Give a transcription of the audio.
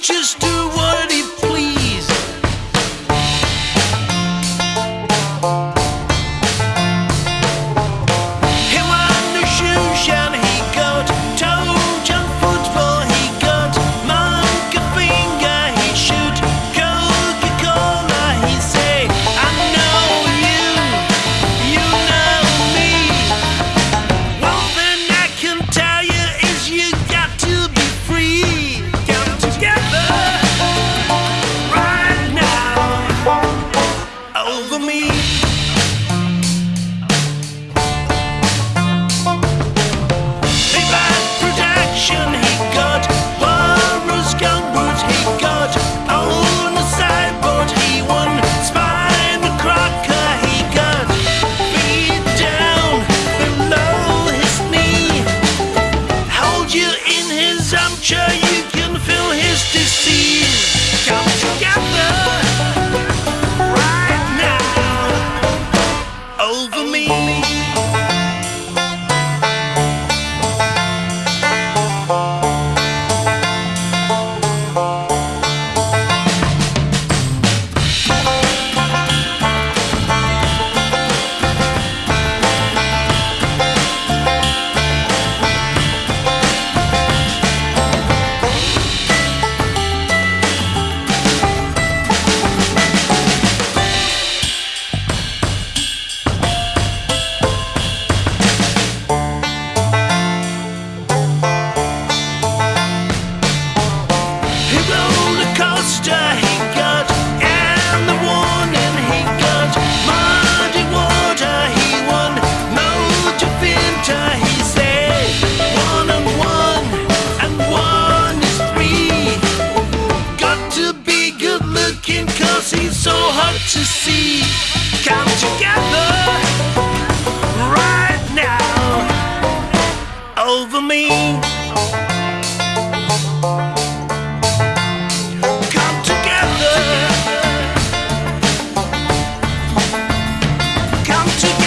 just do what Thank you. to see come together right now over me. Come together. Come together.